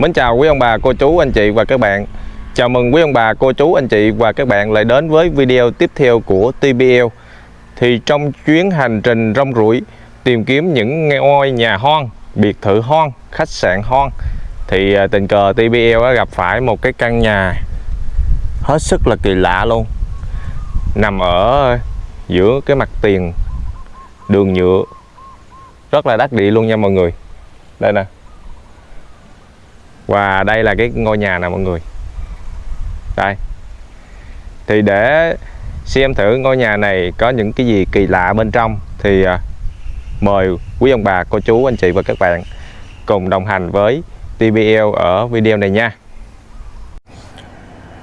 Mến chào quý ông bà, cô chú, anh chị và các bạn. Chào mừng quý ông bà, cô chú, anh chị và các bạn lại đến với video tiếp theo của TBL Thì trong chuyến hành trình rong ruổi tìm kiếm những ngôi nhà hoang, biệt thự hoang, khách sạn hoang Thì à, tình cờ TBL đã gặp phải một cái căn nhà hết sức là kỳ lạ luôn. Nằm ở giữa cái mặt tiền đường nhựa. Rất là đắt địa luôn nha mọi người. Đây nè và đây là cái ngôi nhà nè mọi người. Đây. Thì để xem thử ngôi nhà này có những cái gì kỳ lạ bên trong thì à, mời quý ông bà, cô chú, anh chị và các bạn cùng đồng hành với TBL ở video này nha.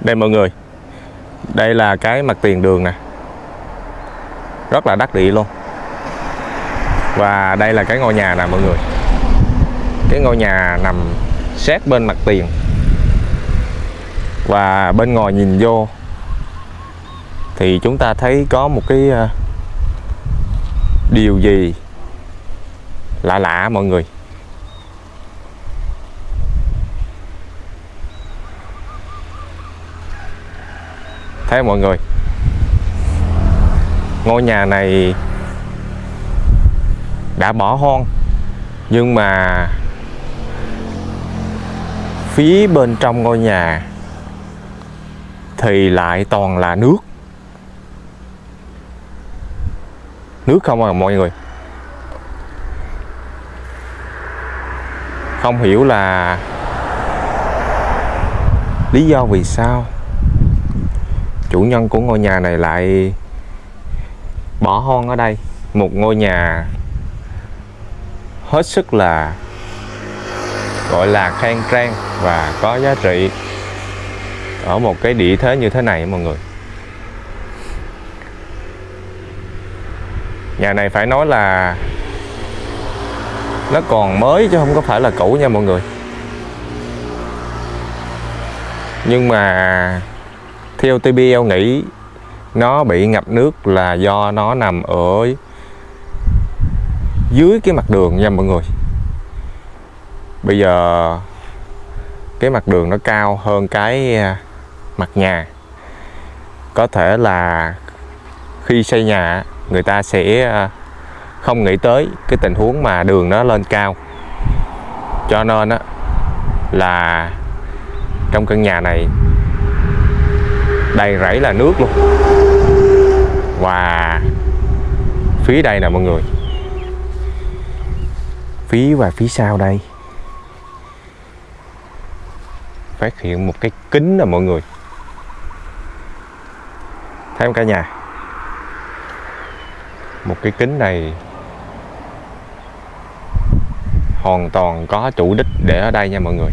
Đây mọi người. Đây là cái mặt tiền đường nè. Rất là đắt địa luôn. Và đây là cái ngôi nhà nè mọi người. Cái ngôi nhà nằm sát bên mặt tiền. Và bên ngoài nhìn vô, thì chúng ta thấy có một cái ờ, điều gì lạ lạ, mọi người. Thấy mọi người? Ngôi nhà này đã bỏ hoang, nhưng mà phía bên trong ngôi nhà thì lại toàn là nước. Nước không à mọi người. Không hiểu là lý do vì sao chủ nhân của ngôi nhà này lại bỏ hoang ở đây. Một ngôi nhà hết sức là gọi là khang trang và có giá trị ở một cái địa thế như thế này mọi người. Nhà này phải nói là nó còn mới chứ không có phải là cũ nha mọi người. Nhưng mà theo TBL nghĩ nó bị ngập nước là do nó nằm ở dưới cái mặt đường nha mọi người bây giờ cái mặt đường nó cao hơn cái à, mặt nhà. Có thể là khi xây nhà, người ta sẽ à, không nghĩ tới cái tình huống mà đường nó lên cao. Cho nên á, là trong căn nhà này đầy rẫy là nước luôn. Và phía đây nè mọi người. Phía và phía sau đây. Phát hiện một cái kính nè mọi người. Thấy không cả nhà? Một cái kính này hoàn toàn có chủ đích để ở đây nha mọi người.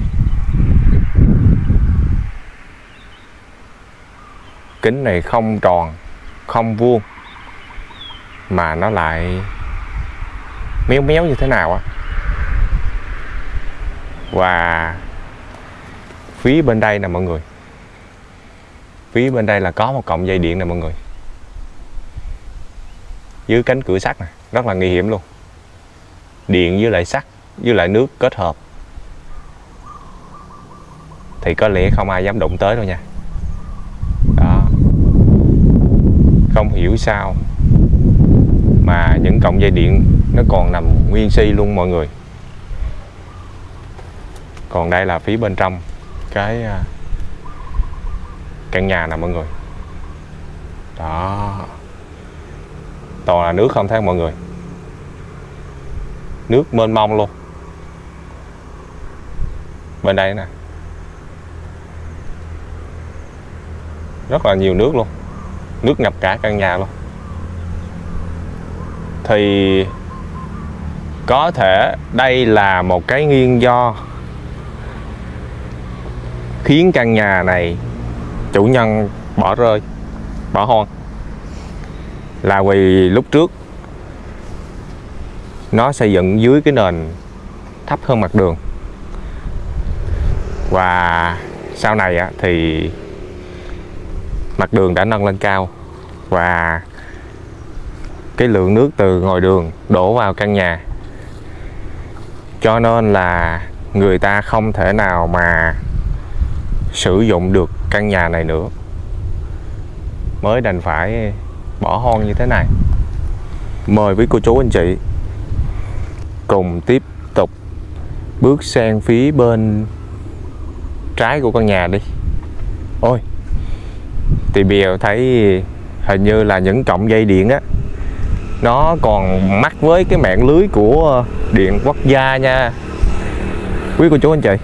Kính này không tròn, không vuông, mà nó lại méo méo như thế nào á. Và phía bên đây nè mọi người. Phía bên đây là có một cọng dây điện nè mọi người. Dưới cánh cửa sắt nè, rất là nguy hiểm luôn. Điện với lại sắt với lại nước kết hợp. Thì có lẽ không ai dám đụng tới đâu nha. Đó. Không hiểu sao mà những cọng dây điện nó còn nằm nguyên si luôn mọi người. Còn đây là phía bên trong cái à, căn nhà nè mọi người. Đó. Toàn là nước không thấy mọi người? Nước mênh mông luôn. Bên đây nè. Rất là nhiều nước luôn. Nước ngập cả căn nhà luôn. Thì có thể đây là một cái nguyên do khiến căn nhà này chủ nhân bỏ rơi, bỏ hoang. Là vì lúc trước, nó xây dựng dưới cái nền thấp hơn mặt đường. Và sau này thì mặt đường đã nâng lên cao và cái lượng nước từ ngoài đường đổ vào căn nhà. Cho nên là người ta không thể nào mà sử dụng được căn nhà này nữa. Mới đành phải bỏ hoang như thế này. Mời với cô chú anh chị cùng tiếp tục bước sang phía bên trái của căn nhà đi. Ôi, thì bìa thấy hình như là những cọng dây điện á, nó còn mắc với cái mạng lưới của điện quốc gia nha. Quý cô chú anh chị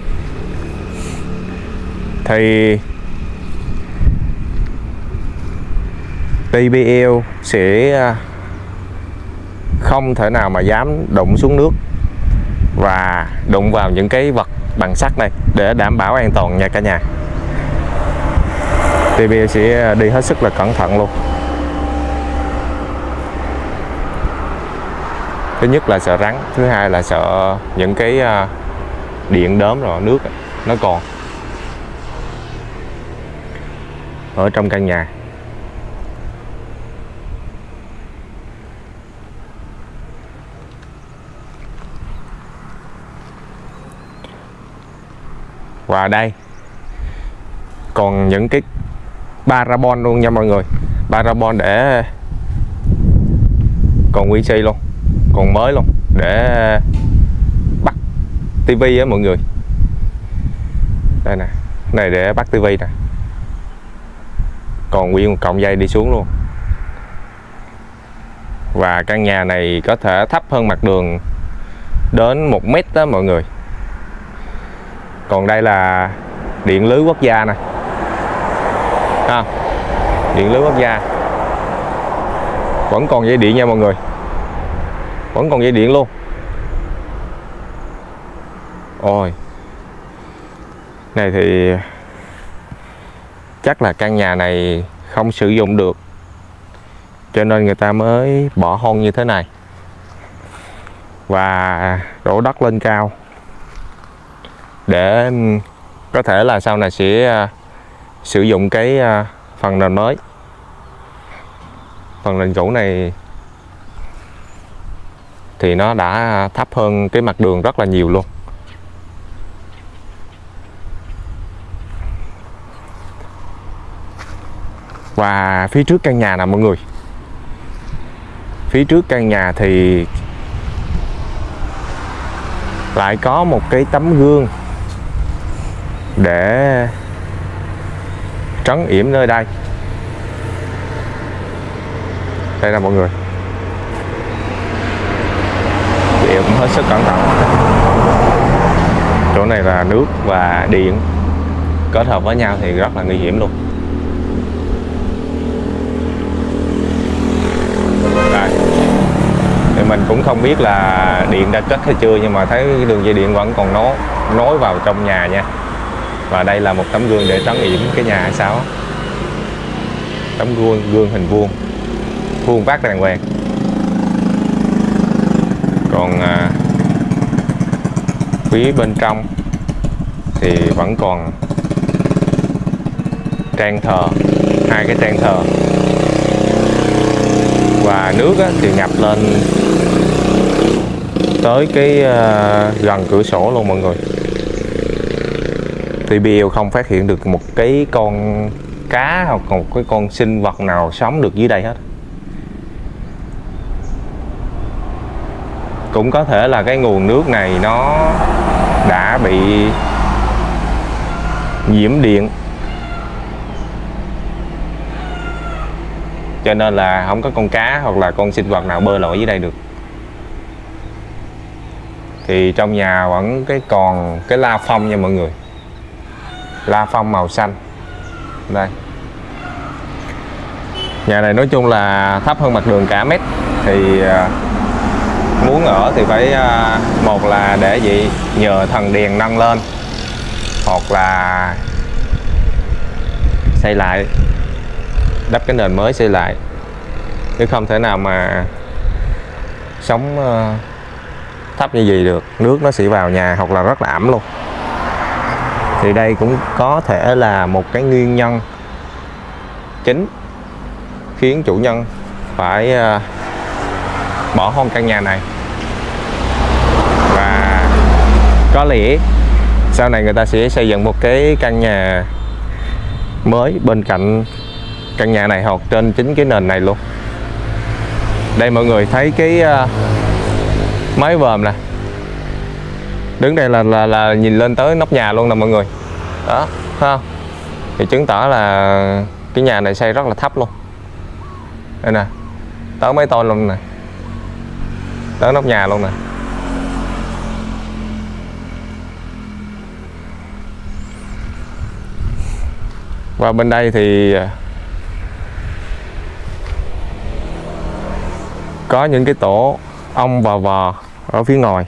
thì TBL sẽ à, không thể nào mà dám đụng xuống nước và đụng vào những cái vật bằng sắt này để đảm bảo an toàn nha cả nhà. TBL sẽ à, đi hết sức là cẩn thận luôn. Thứ nhất là sợ rắn, thứ hai là sợ những cái à, điện đốm rồi nước nó còn. Ở trong căn nhà. Và đây, còn những cái parabon luôn nha mọi người. Parabon để còn nguyên si luôn, còn mới luôn, để bắt tivi á mọi người. Đây nè, này để bắt tivi nè còn nguyên một cọng dây đi xuống luôn. Và căn nhà này có thể thấp hơn mặt đường đến một mét đó mọi người. Còn đây là điện lưới quốc gia nè. À, điện lưới quốc gia. Vẫn còn dây điện nha mọi người. Vẫn còn dây điện luôn. Ôi. Này thì chắc là căn nhà này không sử dụng được. Cho nên người ta mới bỏ hôn như thế này. Và đổ đất lên cao. Để có thể là sau này sẽ à, sử dụng cái à, phần nền mới. Phần nền cũ này thì nó đã thấp hơn cái mặt đường rất là nhiều luôn. Và phía trước căn nhà nè, mọi người. Phía trước căn nhà thì lại có một cái tấm gương để trấn yểm nơi đây. Đây là mọi người. Chị cũng hết sức cẩn thận. Chỗ này là nước và điện kết hợp với nhau thì rất là nguy hiểm luôn đây thì mình cũng không biết là điện đã cất hay chưa nhưng mà thấy đường dây điện vẫn còn nối nối vào trong nhà nha. Và đây là một tấm gương để trấn yểm cái nhà hay sao tấm gương gương hình vuông. Vuông vát đàng hoàng. Còn à, phía bên trong thì vẫn còn trang thờ hai cái trang thờ. Và nước á, thì ngập lên tới cái uh, gần cửa sổ luôn mọi người. TBL không phát hiện được một cái con cá hoặc một cái con sinh vật nào sống được dưới đây hết. Cũng có thể là cái nguồn nước này nó đã bị nhiễm điện. Cho nên là không có con cá hoặc là con sinh vật nào bơi lội dưới đây được thì trong nhà vẫn cái còn cái la phong nha mọi người. La phong màu xanh. Đây. Nhà này nói chung là thấp hơn mặt đường cả mét. Thì à, muốn ở thì phải à, một là để gì nhờ thần đèn nâng lên. Hoặc là xây lại. Đắp cái nền mới xây lại. Chứ không thể nào mà sống à, thấp như gì được, nước nó sẽ vào nhà hoặc là rất là ẩm luôn. Thì đây cũng có thể là một cái nguyên nhân chính khiến chủ nhân phải ờ, bỏ hoang căn nhà này. Và có lẽ sau này người ta sẽ xây dựng một cái căn nhà mới bên cạnh căn nhà này hoặc trên chính cái nền này luôn. Đây mọi người thấy cái ờ, máy vòm nè. Đứng đây là, là là nhìn lên tới nóc nhà luôn nè mọi người. Đó ha? thì chứng tỏ là cái nhà này xây rất là thấp luôn. Đây nè tới mấy tôn luôn nè. Tới nóc nhà luôn nè. Và bên đây thì à, có những cái tổ ong và vò ở phía ngoài.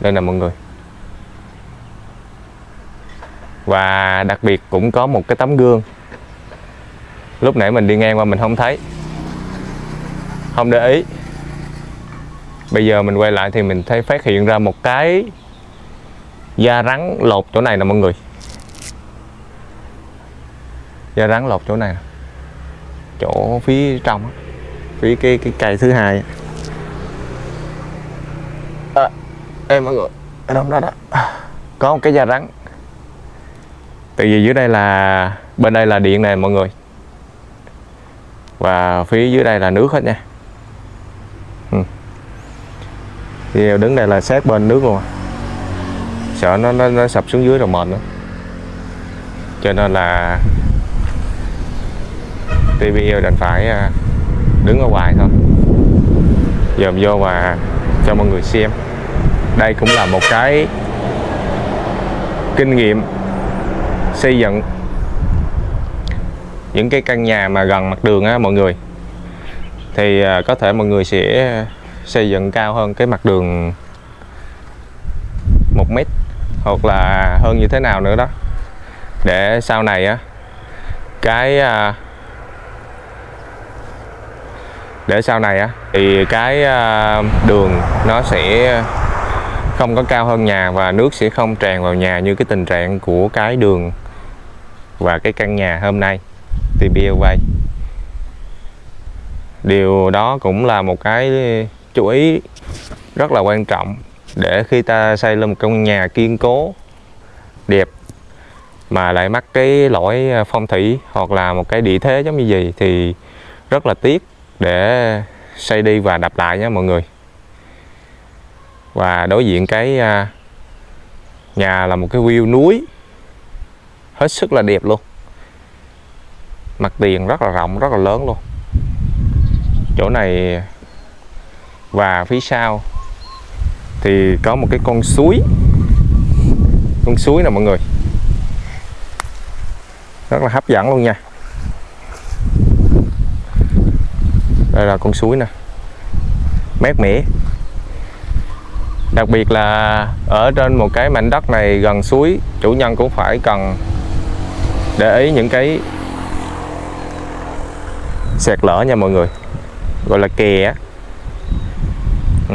Đây nè mọi người. Và đặc biệt cũng có một cái tấm gương. Lúc nãy mình đi ngang qua mình không thấy. Không để ý. Bây giờ mình quay lại thì mình thấy phát hiện ra một cái da rắn lột chỗ này nè mọi người. Da rắn lột chỗ này chỗ phía trong phía cái cái cây thứ hai à, đây mọi người. Ở đâu đó đó. Có một cái da rắn. Tại vì dưới đây là bên đây là điện này mọi người. Và phía dưới đây là nước hết nha. Ừ. thì đứng đây là sát bên nước luôn. Sợ nó, nó, nó sập xuống dưới rồi mệt nữa. Cho nên là TVL đành phải à, đứng ở ngoài thôi. Dòm vô và cho mọi người xem đây cũng là một cái kinh nghiệm xây dựng những cái căn nhà mà gần mặt đường á, mọi người. Thì à, có thể mọi người sẽ xây dựng cao hơn cái mặt đường một mét hoặc là hơn như thế nào nữa đó. Để sau này á, cái à, để sau này á, thì cái à, đường nó sẽ không có cao hơn nhà và nước sẽ không tràn vào nhà như cái tình trạng của cái đường và cái căn nhà hôm nay TBL vay điều đó cũng là một cái chú ý rất là quan trọng để khi ta xây lên một căn nhà kiên cố, đẹp mà lại mắc cái lỗi phong thủy hoặc là một cái địa thế giống như gì thì rất là tiếc để xây đi và đập lại nhé mọi người và đối diện cái à, nhà là một cái view núi. Hết sức là đẹp luôn. Mặt tiền rất là rộng, rất là lớn luôn. Chỗ này và phía sau thì có một cái con suối. Con suối nè mọi người. Rất là hấp dẫn luôn nha. Đây là con suối nè. Mát mẻ đặc biệt là ở trên một cái mảnh đất này gần suối, chủ nhân cũng phải cần để ý những cái sẹt lở nha mọi người. Gọi là kè ừ.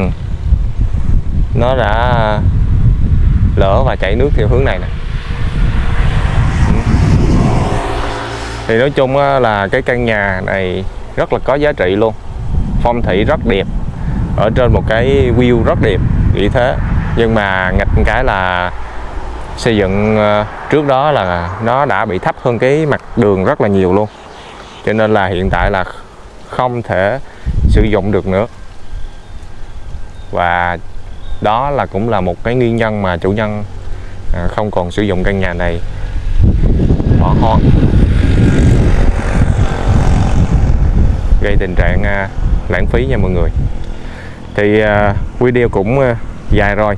nó đã lỡ và chảy nước theo hướng này nè. Ừ. Thì nói chung là cái căn nhà này rất là có giá trị luôn. Phong thủy rất đẹp. Ở trên một cái view rất đẹp vì thế. Nhưng mà nghịch cái là xây dựng ờ, trước đó là nó đã bị thấp hơn cái mặt đường rất là nhiều luôn. Cho nên là hiện tại là không thể sử dụng được nữa. Và đó là cũng là một cái nguyên nhân mà chủ nhân ờ, không còn sử dụng căn nhà này. Bỏ hoang. Gây tình trạng ờ, lãng phí nha mọi người thì à, video cũng à, dài rồi.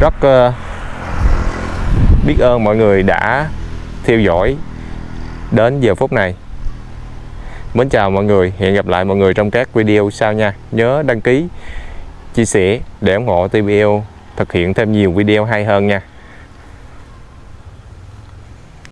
Rất à, biết ơn mọi người đã theo dõi đến giờ phút này. Mến chào mọi người, hẹn gặp lại mọi người trong các video sau nha. Nhớ đăng ký, chia sẻ để ủng hộ TBL thực hiện thêm nhiều video hay hơn nha.